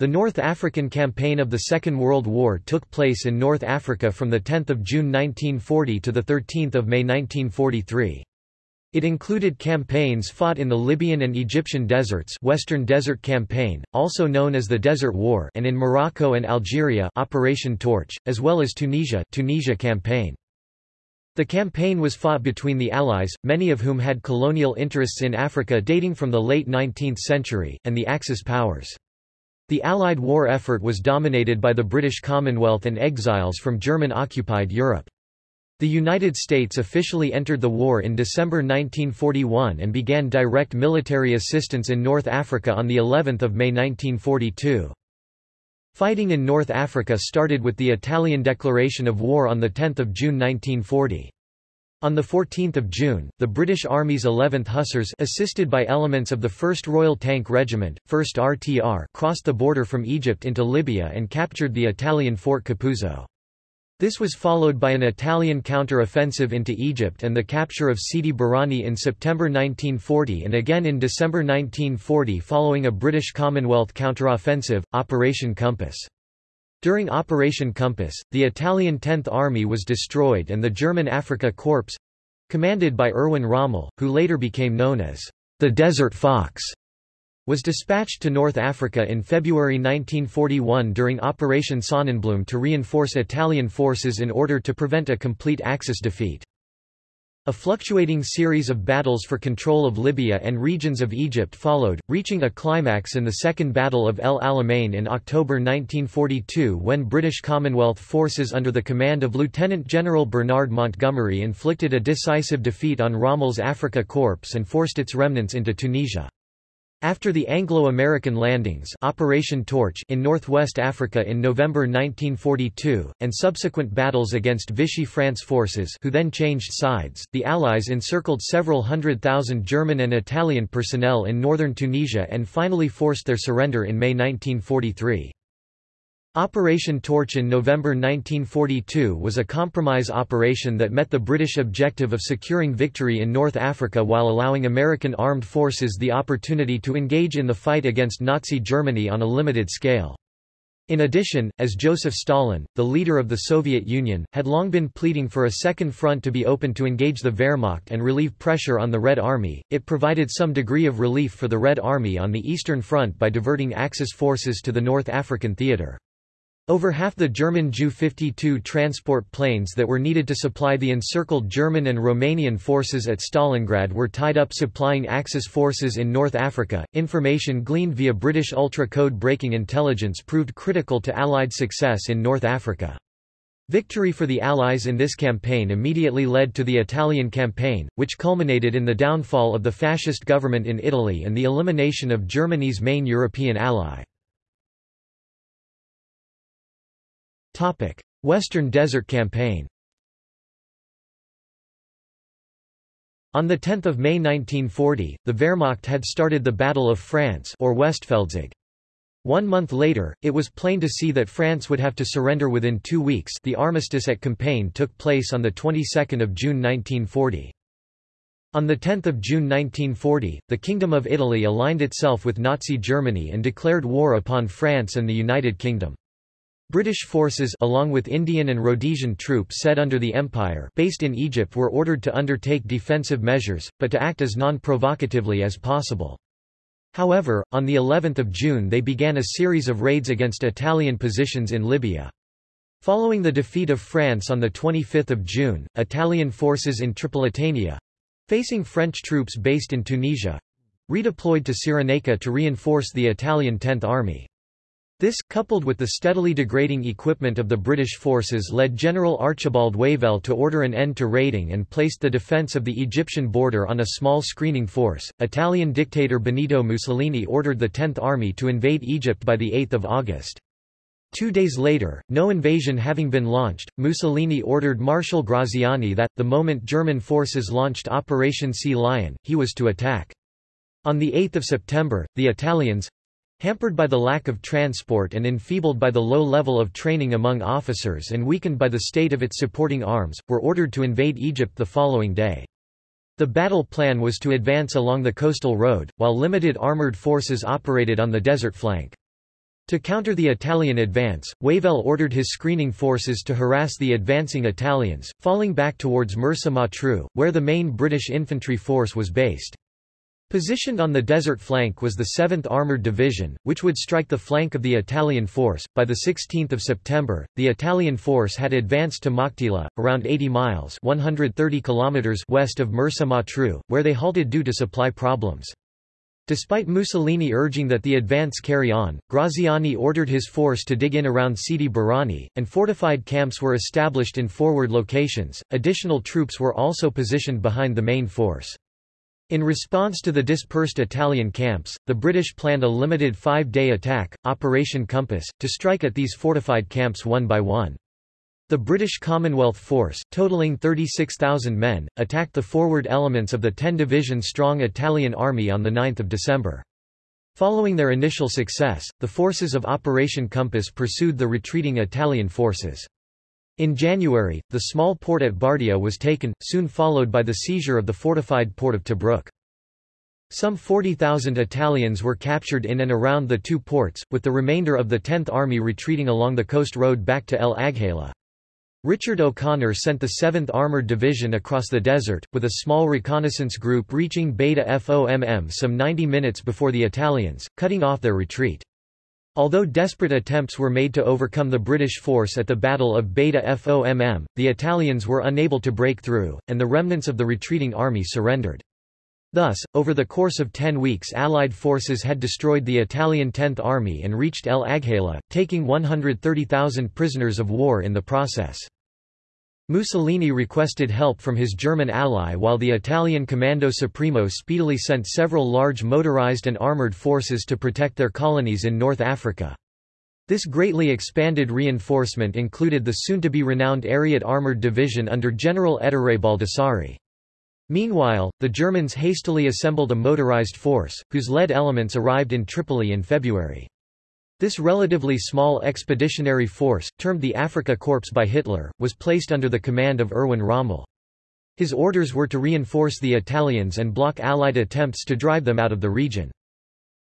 The North African Campaign of the Second World War took place in North Africa from 10 June 1940 to 13 May 1943. It included campaigns fought in the Libyan and Egyptian deserts Western Desert Campaign, also known as the Desert War and in Morocco and Algeria Operation Torch, as well as Tunisia Tunisia Campaign. The campaign was fought between the Allies, many of whom had colonial interests in Africa dating from the late 19th century, and the Axis powers. The Allied war effort was dominated by the British Commonwealth and exiles from German-occupied Europe. The United States officially entered the war in December 1941 and began direct military assistance in North Africa on the 11th of May 1942. Fighting in North Africa started with the Italian declaration of war on 10 June 1940. On 14 June, the British Army's 11th Hussars assisted by elements of the 1st Royal Tank Regiment, 1st RTR crossed the border from Egypt into Libya and captured the Italian Fort Capuzzo. This was followed by an Italian counter-offensive into Egypt and the capture of Sidi Barrani in September 1940 and again in December 1940 following a British Commonwealth counter-offensive, Operation Compass. During Operation Compass, the Italian 10th Army was destroyed and the German Afrika Korps—commanded by Erwin Rommel, who later became known as the Desert Fox, was dispatched to North Africa in February 1941 during Operation Sonnenblume to reinforce Italian forces in order to prevent a complete Axis defeat. A fluctuating series of battles for control of Libya and regions of Egypt followed, reaching a climax in the Second Battle of El Alamein in October 1942 when British Commonwealth forces under the command of Lieutenant General Bernard Montgomery inflicted a decisive defeat on Rommel's Afrika Korps and forced its remnants into Tunisia. After the Anglo-American landings Operation Torch in northwest Africa in November 1942, and subsequent battles against Vichy France forces who then changed sides, the Allies encircled several hundred thousand German and Italian personnel in northern Tunisia and finally forced their surrender in May 1943. Operation Torch in November 1942 was a compromise operation that met the British objective of securing victory in North Africa while allowing American armed forces the opportunity to engage in the fight against Nazi Germany on a limited scale. In addition, as Joseph Stalin, the leader of the Soviet Union, had long been pleading for a second front to be opened to engage the Wehrmacht and relieve pressure on the Red Army, it provided some degree of relief for the Red Army on the Eastern Front by diverting Axis forces to the North African theater. Over half the German Ju-52 transport planes that were needed to supply the encircled German and Romanian forces at Stalingrad were tied up supplying Axis forces in North Africa. Information gleaned via British ultra-code breaking intelligence proved critical to Allied success in North Africa. Victory for the Allies in this campaign immediately led to the Italian campaign, which culminated in the downfall of the fascist government in Italy and the elimination of Germany's main European ally. Western Desert Campaign On 10 May 1940, the Wehrmacht had started the Battle of France or Westfeldzug. One month later, it was plain to see that France would have to surrender within two weeks the armistice at Compiègne took place on the 22nd of June 1940. On 10 June 1940, the Kingdom of Italy aligned itself with Nazi Germany and declared war upon France and the United Kingdom. British forces along with Indian and Rhodesian troops set under the Empire based in Egypt were ordered to undertake defensive measures, but to act as non-provocatively as possible. However, on the 11th of June they began a series of raids against Italian positions in Libya. Following the defeat of France on 25 June, Italian forces in Tripolitania—facing French troops based in Tunisia—redeployed to Cyrenaica to reinforce the Italian Tenth Army. This, coupled with the steadily degrading equipment of the British forces led General Archibald Wavell to order an end to raiding and placed the defence of the Egyptian border on a small screening force. Italian dictator Benito Mussolini ordered the 10th Army to invade Egypt by 8 August. Two days later, no invasion having been launched, Mussolini ordered Marshal Graziani that, the moment German forces launched Operation Sea Lion, he was to attack. On 8 September, the Italians, Hampered by the lack of transport and enfeebled by the low level of training among officers and weakened by the state of its supporting arms, were ordered to invade Egypt the following day. The battle plan was to advance along the coastal road, while limited armored forces operated on the desert flank. To counter the Italian advance, Wavell ordered his screening forces to harass the advancing Italians, falling back towards Mersa Matruh, where the main British infantry force was based. Positioned on the desert flank was the 7th Armoured Division, which would strike the flank of the Italian force. By 16 September, the Italian force had advanced to Maktila, around 80 miles 130 kilometers west of Mersa Matruh, where they halted due to supply problems. Despite Mussolini urging that the advance carry on, Graziani ordered his force to dig in around Sidi Barrani, and fortified camps were established in forward locations. Additional troops were also positioned behind the main force. In response to the dispersed Italian camps, the British planned a limited five-day attack, Operation Compass, to strike at these fortified camps one by one. The British Commonwealth Force, totaling 36,000 men, attacked the forward elements of the 10-division-strong Italian army on 9 December. Following their initial success, the forces of Operation Compass pursued the retreating Italian forces. In January, the small port at Bardia was taken, soon followed by the seizure of the fortified port of Tobruk. Some 40,000 Italians were captured in and around the two ports, with the remainder of the 10th Army retreating along the coast road back to El Agheila. Richard O'Connor sent the 7th Armoured Division across the desert, with a small reconnaissance group reaching Beda Fomm some 90 minutes before the Italians, cutting off their retreat. Although desperate attempts were made to overcome the British force at the Battle of Beda Fomm, the Italians were unable to break through, and the remnants of the retreating army surrendered. Thus, over the course of ten weeks Allied forces had destroyed the Italian 10th Army and reached El Agheila, taking 130,000 prisoners of war in the process. Mussolini requested help from his German ally while the Italian Comando Supremo speedily sent several large motorized and armoured forces to protect their colonies in North Africa. This greatly expanded reinforcement included the soon-to-be renowned Ariete Armoured Division under General Ettore Baldassarre. Meanwhile, the Germans hastily assembled a motorized force, whose lead elements arrived in Tripoli in February. This relatively small expeditionary force, termed the Afrika Korps by Hitler, was placed under the command of Erwin Rommel. His orders were to reinforce the Italians and block Allied attempts to drive them out of the region.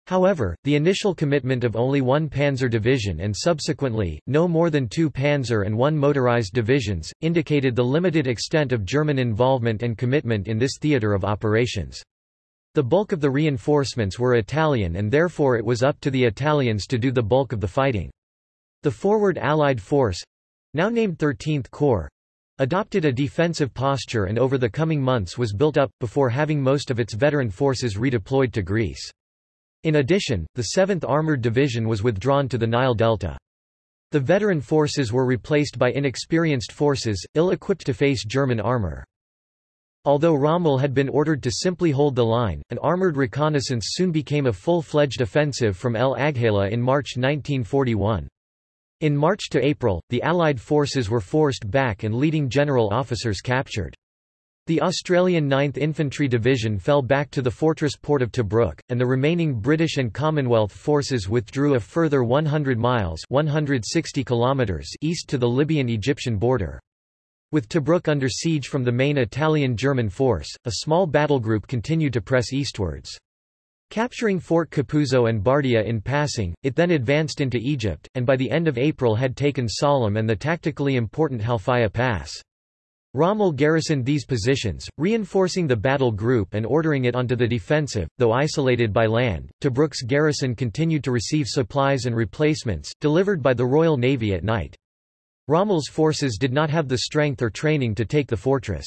However, the initial commitment of only one panzer division and subsequently, no more than two panzer and one motorized divisions, indicated the limited extent of German involvement and commitment in this theater of operations. The bulk of the reinforcements were Italian and therefore it was up to the Italians to do the bulk of the fighting. The forward Allied force—now named 13th Corps, adopted a defensive posture and over the coming months was built up, before having most of its veteran forces redeployed to Greece. In addition, the 7th Armoured Division was withdrawn to the Nile Delta. The veteran forces were replaced by inexperienced forces, ill-equipped to face German armour. Although Rommel had been ordered to simply hold the line, an armoured reconnaissance soon became a full-fledged offensive from El Agheila in March 1941. In March to April, the Allied forces were forced back and leading general officers captured. The Australian 9th Infantry Division fell back to the fortress port of Tobruk, and the remaining British and Commonwealth forces withdrew a further 100 miles 160 kilometers east to the Libyan-Egyptian border. With Tobruk under siege from the main Italian-German force, a small battle group continued to press eastwards. Capturing Fort Capuzzo and Bardia in passing, it then advanced into Egypt, and by the end of April had taken Sollum and the tactically important Halfaya Pass. Rommel garrisoned these positions, reinforcing the battle group and ordering it onto the defensive, though isolated by land. Tobruk's garrison continued to receive supplies and replacements, delivered by the Royal Navy at night. Rommel's forces did not have the strength or training to take the fortress.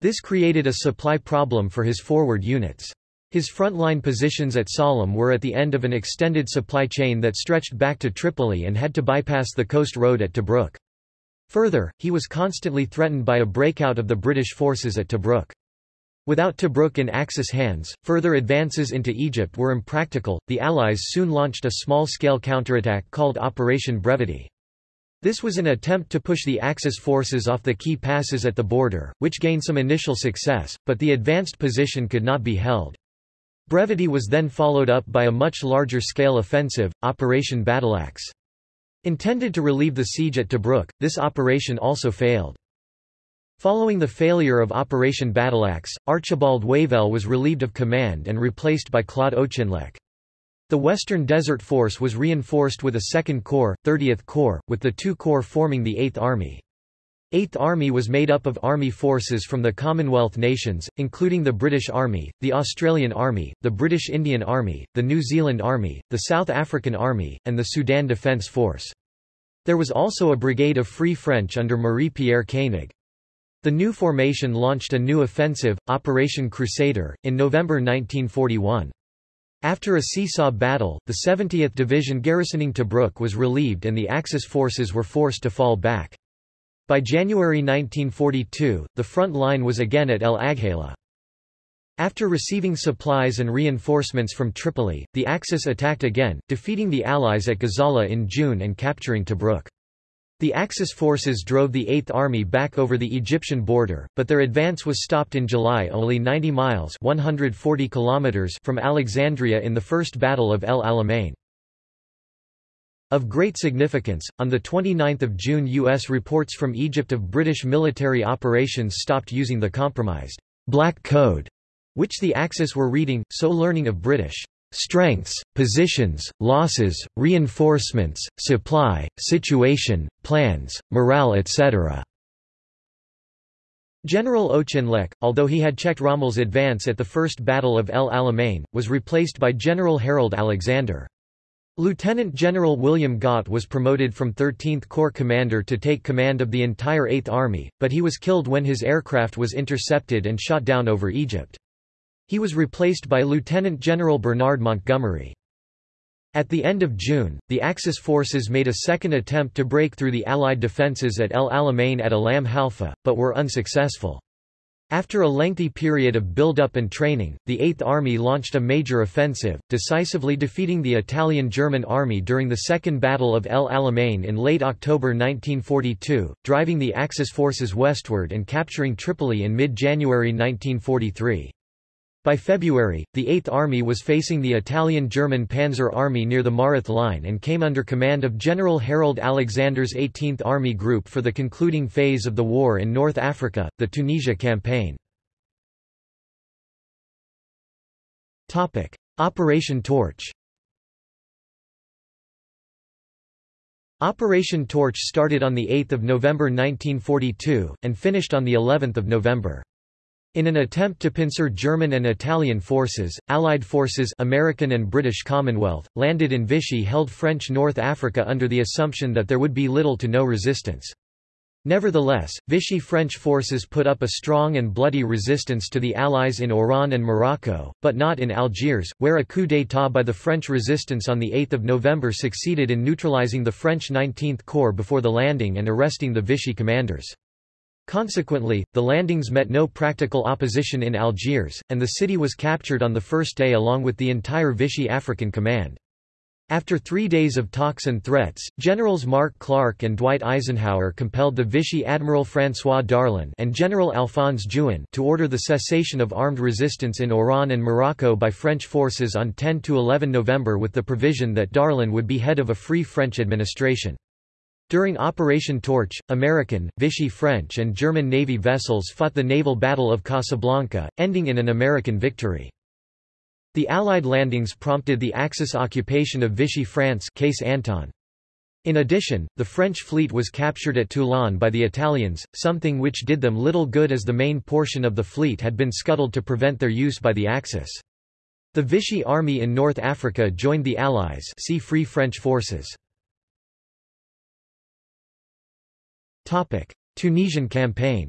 This created a supply problem for his forward units. His frontline positions at Sollum were at the end of an extended supply chain that stretched back to Tripoli and had to bypass the coast road at Tobruk. Further, he was constantly threatened by a breakout of the British forces at Tobruk. Without Tobruk in Axis hands, further advances into Egypt were impractical. The Allies soon launched a small-scale counterattack called Operation Brevity. This was an attempt to push the Axis forces off the key passes at the border, which gained some initial success, but the advanced position could not be held. Brevity was then followed up by a much larger scale offensive, Operation Battleaxe. Intended to relieve the siege at Tobruk, this operation also failed. Following the failure of Operation Battleaxe, Archibald Wavell was relieved of command and replaced by Claude Auchinleck. The Western Desert Force was reinforced with a 2nd Corps, 30th Corps, with the two corps forming the 8th Army. 8th Army was made up of army forces from the Commonwealth nations, including the British Army, the Australian Army, the British Indian Army, the New Zealand Army, the South African Army, and the Sudan Defence Force. There was also a brigade of Free French under Marie-Pierre Koenig. The new formation launched a new offensive, Operation Crusader, in November 1941. After a seesaw battle, the 70th Division garrisoning Tobruk was relieved and the Axis forces were forced to fall back. By January 1942, the front line was again at El Agheila. After receiving supplies and reinforcements from Tripoli, the Axis attacked again, defeating the Allies at Gazala in June and capturing Tobruk. The Axis forces drove the Eighth Army back over the Egyptian border, but their advance was stopped in July only 90 miles 140 kilometers from Alexandria in the First Battle of El Alamein. Of great significance, on 29 June U.S. reports from Egypt of British military operations stopped using the compromised Black Code, which the Axis were reading, so learning of British strengths, positions, losses, reinforcements, supply, situation, plans, morale etc. General Auchinleck, although he had checked Rommel's advance at the First Battle of El Alamein, was replaced by General Harold Alexander. Lieutenant General William Gott was promoted from 13th Corps commander to take command of the entire 8th Army, but he was killed when his aircraft was intercepted and shot down over Egypt. He was replaced by Lieutenant General Bernard Montgomery. At the end of June, the Axis forces made a second attempt to break through the Allied defences at El Alamein at Alam Halfa, but were unsuccessful. After a lengthy period of build-up and training, the Eighth Army launched a major offensive, decisively defeating the Italian-German army during the Second Battle of El Alamein in late October 1942, driving the Axis forces westward and capturing Tripoli in mid-January 1943. By February, the Eighth Army was facing the Italian-German Panzer Army near the Mareth Line and came under command of General Harold Alexander's 18th Army Group for the concluding phase of the war in North Africa, the Tunisia Campaign. Operation Torch Operation Torch started on 8 November 1942, and finished on of November. In an attempt to pincer German and Italian forces, Allied forces American and British Commonwealth, landed in Vichy held French North Africa under the assumption that there would be little to no resistance. Nevertheless, Vichy French forces put up a strong and bloody resistance to the Allies in Oran and Morocco, but not in Algiers, where a coup d'état by the French resistance on 8 November succeeded in neutralizing the French 19th Corps before the landing and arresting the Vichy commanders. Consequently, the landings met no practical opposition in Algiers, and the city was captured on the first day along with the entire Vichy African Command. After three days of talks and threats, Generals Mark Clark and Dwight Eisenhower compelled the Vichy Admiral François Darlan and General Alphonse Juin to order the cessation of armed resistance in Oran and Morocco by French forces on 10–11 November with the provision that Darlan would be head of a free French administration. During Operation Torch, American, Vichy French and German Navy vessels fought the naval Battle of Casablanca, ending in an American victory. The Allied landings prompted the Axis occupation of Vichy France case Anton. In addition, the French fleet was captured at Toulon by the Italians, something which did them little good as the main portion of the fleet had been scuttled to prevent their use by the Axis. The Vichy army in North Africa joined the Allies see Free French forces. Tunisian campaign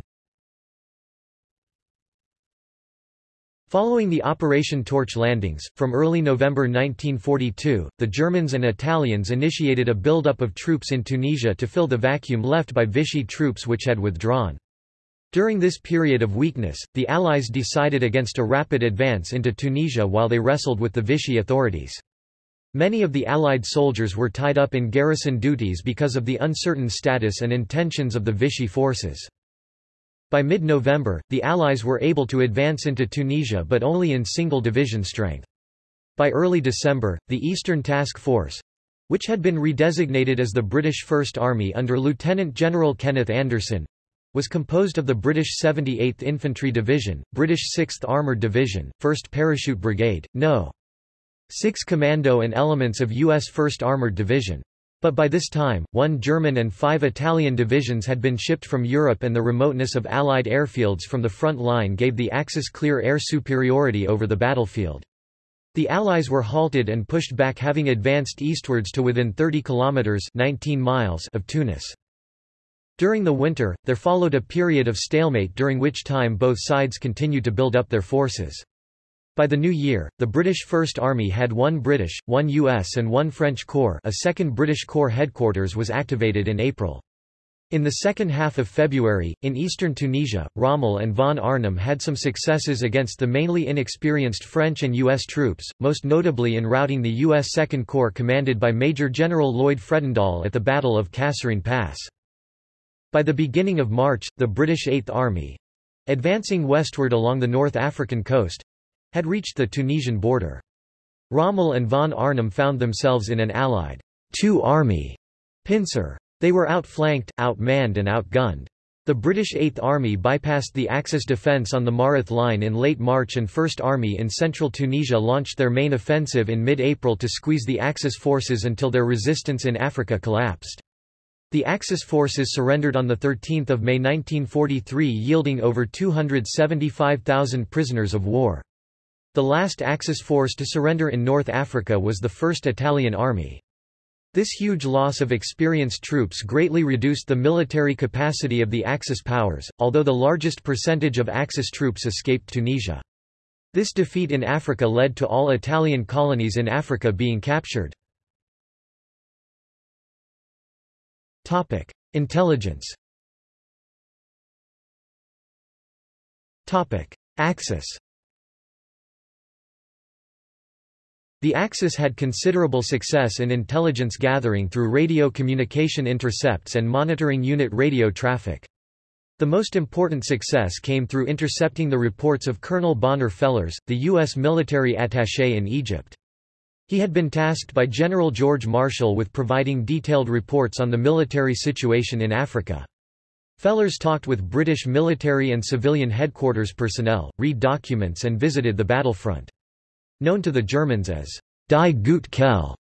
Following the Operation Torch landings, from early November 1942, the Germans and Italians initiated a buildup of troops in Tunisia to fill the vacuum left by Vichy troops which had withdrawn. During this period of weakness, the Allies decided against a rapid advance into Tunisia while they wrestled with the Vichy authorities. Many of the Allied soldiers were tied up in garrison duties because of the uncertain status and intentions of the Vichy forces. By mid-November, the Allies were able to advance into Tunisia but only in single division strength. By early December, the Eastern Task Force—which had been redesignated as the British First Army under Lieutenant General Kenneth Anderson, was composed of the British 78th Infantry Division, British 6th Armoured Division, 1st Parachute Brigade, No. 6 Commando and elements of U.S. 1st Armored Division. But by this time, one German and five Italian divisions had been shipped from Europe and the remoteness of Allied airfields from the front line gave the Axis clear air superiority over the battlefield. The Allies were halted and pushed back having advanced eastwards to within 30 kilometers 19 miles of Tunis. During the winter, there followed a period of stalemate during which time both sides continued to build up their forces. By the new year, the British First Army had one British, one US and one French Corps a second British Corps headquarters was activated in April. In the second half of February, in eastern Tunisia, Rommel and von Arnim had some successes against the mainly inexperienced French and U.S. troops, most notably in routing the U.S. Second Corps commanded by Major General Lloyd Fredendall at the Battle of Kasserine Pass. By the beginning of March, the British Eighth Army—advancing westward along the North African coast, had reached the Tunisian border. Rommel and von Arnim found themselves in an allied two-army pincer. They were outflanked, outmanned and outgunned. The British Eighth Army bypassed the Axis defence on the Mareth Line in late March and First Army in central Tunisia launched their main offensive in mid-April to squeeze the Axis forces until their resistance in Africa collapsed. The Axis forces surrendered on 13 May 1943 yielding over 275,000 prisoners of war. The last Axis force to surrender in North Africa was the 1st Italian Army. This huge loss of experienced troops greatly reduced the military capacity of the Axis powers, although the largest percentage of Axis troops escaped Tunisia. This defeat in Africa led to all Italian colonies in Africa being captured. Intelligence Axis The Axis had considerable success in intelligence gathering through radio communication intercepts and monitoring unit radio traffic. The most important success came through intercepting the reports of Colonel Bonner Fellers, the U.S. military attaché in Egypt. He had been tasked by General George Marshall with providing detailed reports on the military situation in Africa. Fellers talked with British military and civilian headquarters personnel, read documents and visited the battlefront. Known to the Germans as Die gute Quelle,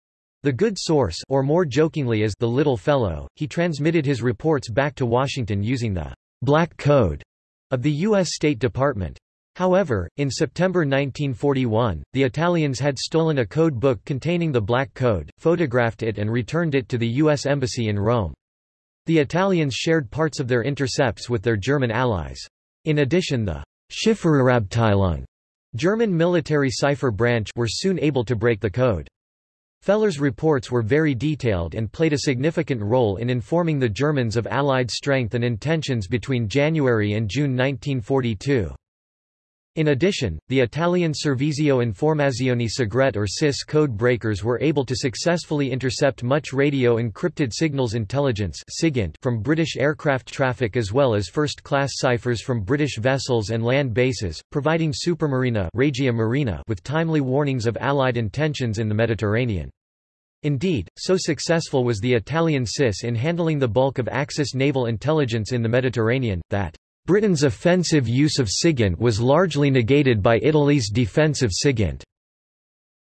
the good source or more jokingly as the little fellow, he transmitted his reports back to Washington using the Black Code of the U.S. State Department. However, in September 1941, the Italians had stolen a code book containing the Black Code, photographed it and returned it to the U.S. Embassy in Rome. The Italians shared parts of their intercepts with their German allies. In addition the Chiffrerabteilung German military cipher branch were soon able to break the code. Feller's reports were very detailed and played a significant role in informing the Germans of Allied strength and intentions between January and June 1942. In addition, the Italian Servizio Informazioni Segrete or SIS code breakers were able to successfully intercept much radio encrypted signals intelligence from British aircraft traffic as well as first-class ciphers from British vessels and land bases, providing Supermarina Regia Marina with timely warnings of Allied intentions in the Mediterranean. Indeed, so successful was the Italian SIS in handling the bulk of Axis naval intelligence in the Mediterranean, that Britain's offensive use of SIGINT was largely negated by Italy's defensive SIGINT.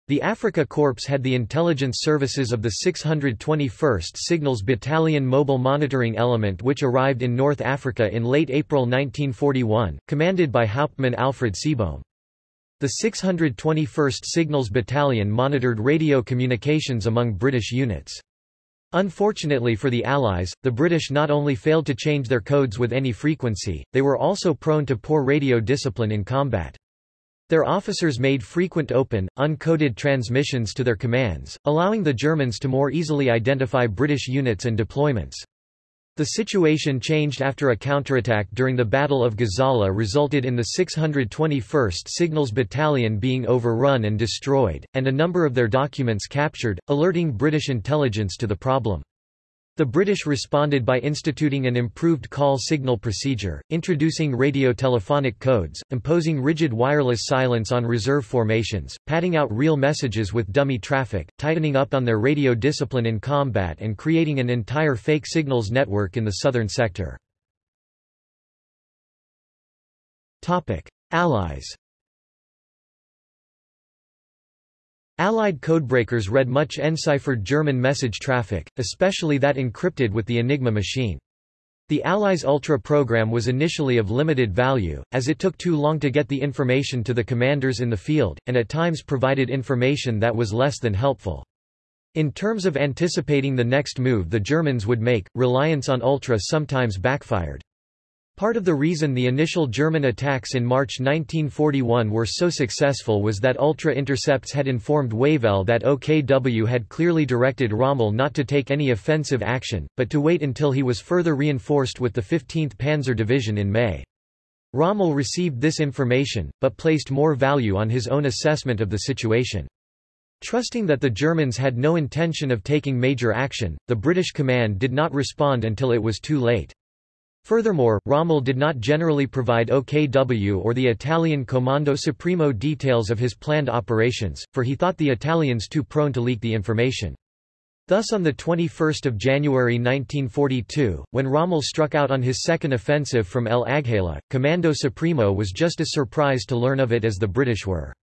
The Afrika Korps had the intelligence services of the 621st Signals Battalion Mobile Monitoring Element which arrived in North Africa in late April 1941, commanded by Hauptmann Alfred Seebohm. The 621st Signals Battalion monitored radio communications among British units. Unfortunately for the Allies, the British not only failed to change their codes with any frequency, they were also prone to poor radio discipline in combat. Their officers made frequent open, uncoded transmissions to their commands, allowing the Germans to more easily identify British units and deployments. The situation changed after a counterattack during the Battle of Gazala resulted in the 621st Signals Battalion being overrun and destroyed, and a number of their documents captured, alerting British intelligence to the problem. The British responded by instituting an improved call signal procedure, introducing radio-telephonic codes, imposing rigid wireless silence on reserve formations, padding out real messages with dummy traffic, tightening up on their radio discipline in combat and creating an entire fake signals network in the southern sector. Allies Allied codebreakers read much enciphered German message traffic, especially that encrypted with the Enigma machine. The Allies' Ultra program was initially of limited value, as it took too long to get the information to the commanders in the field, and at times provided information that was less than helpful. In terms of anticipating the next move the Germans would make, reliance on Ultra sometimes backfired. Part of the reason the initial German attacks in March 1941 were so successful was that Ultra intercepts had informed Wavell that OKW had clearly directed Rommel not to take any offensive action, but to wait until he was further reinforced with the 15th Panzer Division in May. Rommel received this information, but placed more value on his own assessment of the situation. Trusting that the Germans had no intention of taking major action, the British command did not respond until it was too late. Furthermore, Rommel did not generally provide OKW or the Italian Comando Supremo details of his planned operations, for he thought the Italians too prone to leak the information. Thus on 21 January 1942, when Rommel struck out on his second offensive from El Agheila, Comando Supremo was just as surprised to learn of it as the British were.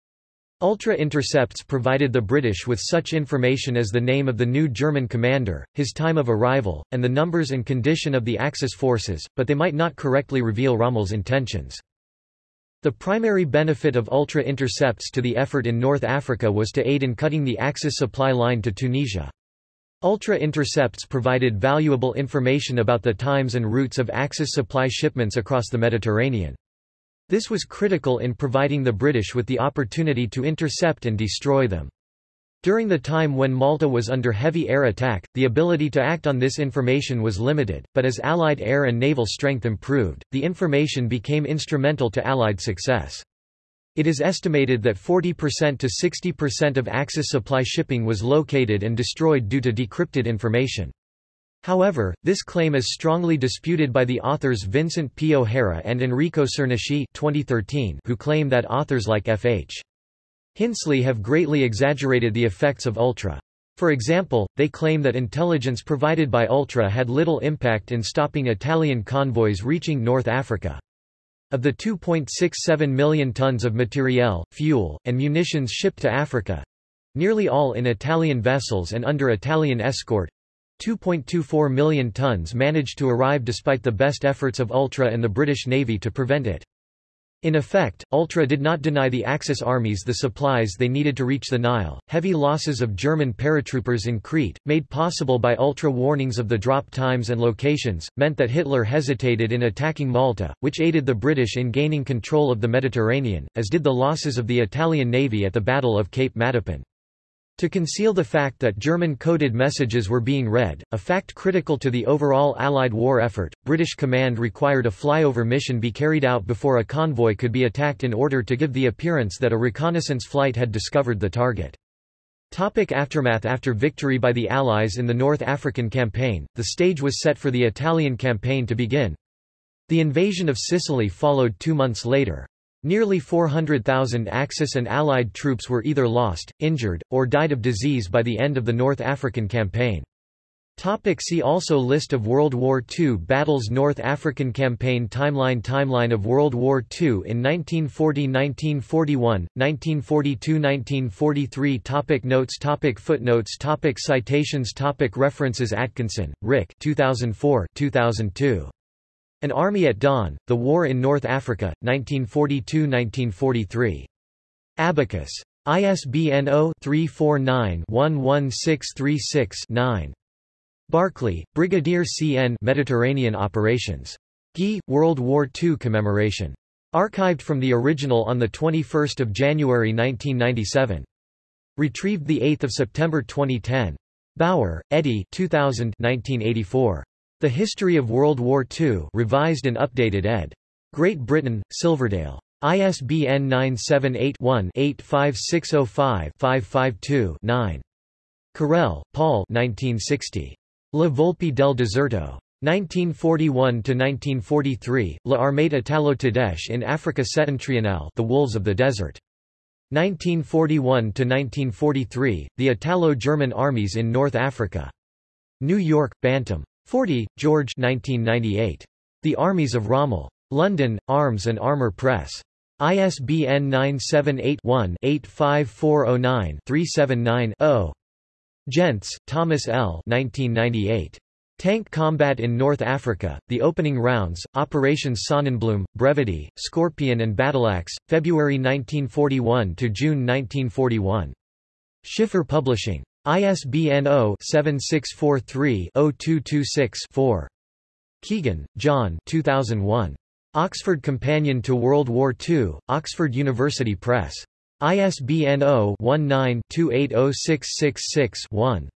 Ultra intercepts provided the British with such information as the name of the new German commander, his time of arrival, and the numbers and condition of the Axis forces, but they might not correctly reveal Rommel's intentions. The primary benefit of Ultra intercepts to the effort in North Africa was to aid in cutting the Axis supply line to Tunisia. Ultra intercepts provided valuable information about the times and routes of Axis supply shipments across the Mediterranean. This was critical in providing the British with the opportunity to intercept and destroy them. During the time when Malta was under heavy air attack, the ability to act on this information was limited, but as Allied air and naval strength improved, the information became instrumental to Allied success. It is estimated that 40% to 60% of Axis supply shipping was located and destroyed due to decrypted information. However, this claim is strongly disputed by the authors Vincent P. O'Hara and Enrico Cernuschi 2013, who claim that authors like F.H. Hinsley have greatly exaggerated the effects of Ultra. For example, they claim that intelligence provided by Ultra had little impact in stopping Italian convoys reaching North Africa. Of the 2.67 million tons of materiel, fuel, and munitions shipped to Africa—nearly all in Italian vessels and under Italian escort, 2.24 million tons managed to arrive despite the best efforts of Ultra and the British Navy to prevent it. In effect, Ultra did not deny the Axis armies the supplies they needed to reach the Nile. Heavy losses of German paratroopers in Crete, made possible by Ultra warnings of the drop times and locations, meant that Hitler hesitated in attacking Malta, which aided the British in gaining control of the Mediterranean, as did the losses of the Italian navy at the Battle of Cape Matapan. To conceal the fact that German-coded messages were being read, a fact critical to the overall Allied war effort, British command required a flyover mission be carried out before a convoy could be attacked in order to give the appearance that a reconnaissance flight had discovered the target. Topic aftermath After victory by the Allies in the North African campaign, the stage was set for the Italian campaign to begin. The invasion of Sicily followed two months later. Nearly 400,000 Axis and Allied troops were either lost, injured, or died of disease by the end of the North African campaign. Topic see also List of World War II battles North African Campaign Timeline Timeline of World War II in 1940–1941, 1942–1943 Topic Notes topic Footnotes topic Citations topic References Atkinson, Rick 2004 2002. An Army at Dawn, The War in North Africa, 1942–1943. Abacus. ISBN 0-349-11636-9. Barclay, Brigadier C.N. Mediterranean Operations. Guy, World War II Commemoration. Archived from the original on 21 January 1997. Retrieved 8 September 2010. Bauer, Eddie 2000 1984. The History of World War II revised and updated ed. Great Britain, Silverdale. ISBN 978-1-85605-552-9. Carell, Paul 1960. La Volpe del Deserto. 1941–1943, La Armata Italo-Tedesche in Africa Settentrionale The Wolves of the Desert. 1941–1943, The Italo-German Armies in North Africa. New York, Bantam. Forty, George 1998. The Armies of Rommel. London, Arms and Armour Press. ISBN 978-1-85409-379-0. Jentz, Thomas L. 1998. Tank Combat in North Africa, The Opening Rounds, Operations Sonnenblume, Brevity, Scorpion and Battleaxe, February 1941 to June 1941. Schiffer Publishing. ISBN 0-7643-0226-4. Keegan, John 2001. Oxford Companion to World War II, Oxford University Press. ISBN 0-19-280666-1.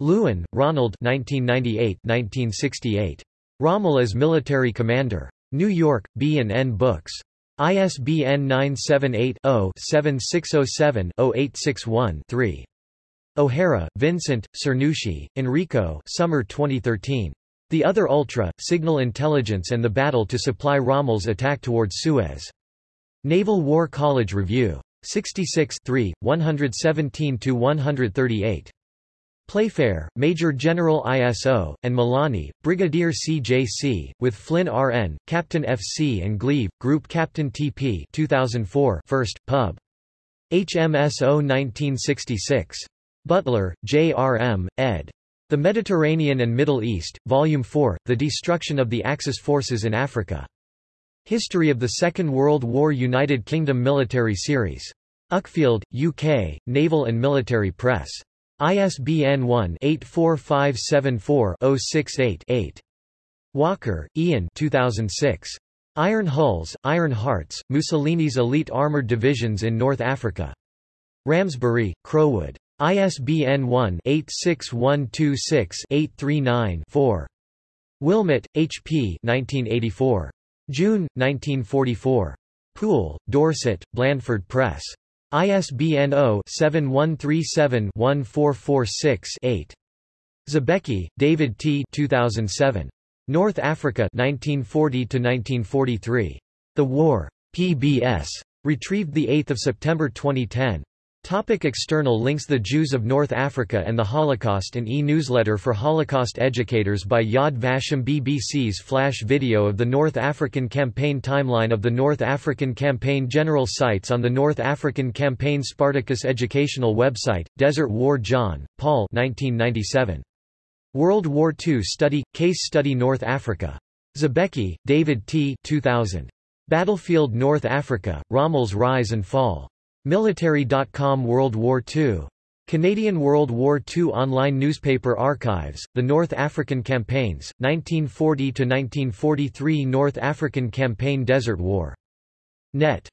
Lewin, Ronald 1998-1968. Rommel as Military Commander. New York, B&N Books. ISBN 978-0-7607-0861-3. O'Hara, Vincent, Cernuschi, Enrico Summer 2013. The Other Ultra, Signal Intelligence and the Battle to Supply Rommel's Attack Towards Suez. Naval War College Review. 66 117–138. Playfair, Major General ISO, and Milani, Brigadier CJC, with Flynn RN, Captain FC and Gleave, Group Captain TP 2004 1st, Pub. HMSO 1966. Butler, J. R. M., ed. The Mediterranean and Middle East, Volume 4, The Destruction of the Axis Forces in Africa. History of the Second World War United Kingdom Military Series. Uckfield, UK, Naval and Military Press. ISBN 1-84574-068-8. Walker, Ian 2006. Iron Hulls, Iron Hearts, Mussolini's Elite Armored Divisions in North Africa. Ramsbury, Crowood. ISBN 1-86126-839-4. Willmott, H. P. 1984. June, 1944. Poole, Dorset, Blandford Press. ISBN 0-7137-1446-8. Zabecki, David T. 2007. North Africa 1940–1943. The War. PBS. Retrieved 8 September 2010. Topic external links The Jews of North Africa and the Holocaust An e-newsletter for Holocaust educators by Yad Vashem BBC's flash video of the North African Campaign Timeline of the North African Campaign General sites on the North African Campaign Spartacus educational website, Desert War John, Paul 1997. World War II Study, Case Study North Africa. Zabecki, David T. 2000. Battlefield North Africa, Rommel's Rise and Fall. Military.com World War II. Canadian World War II Online Newspaper Archives, The North African Campaigns, 1940–1943 North African Campaign Desert War. Net.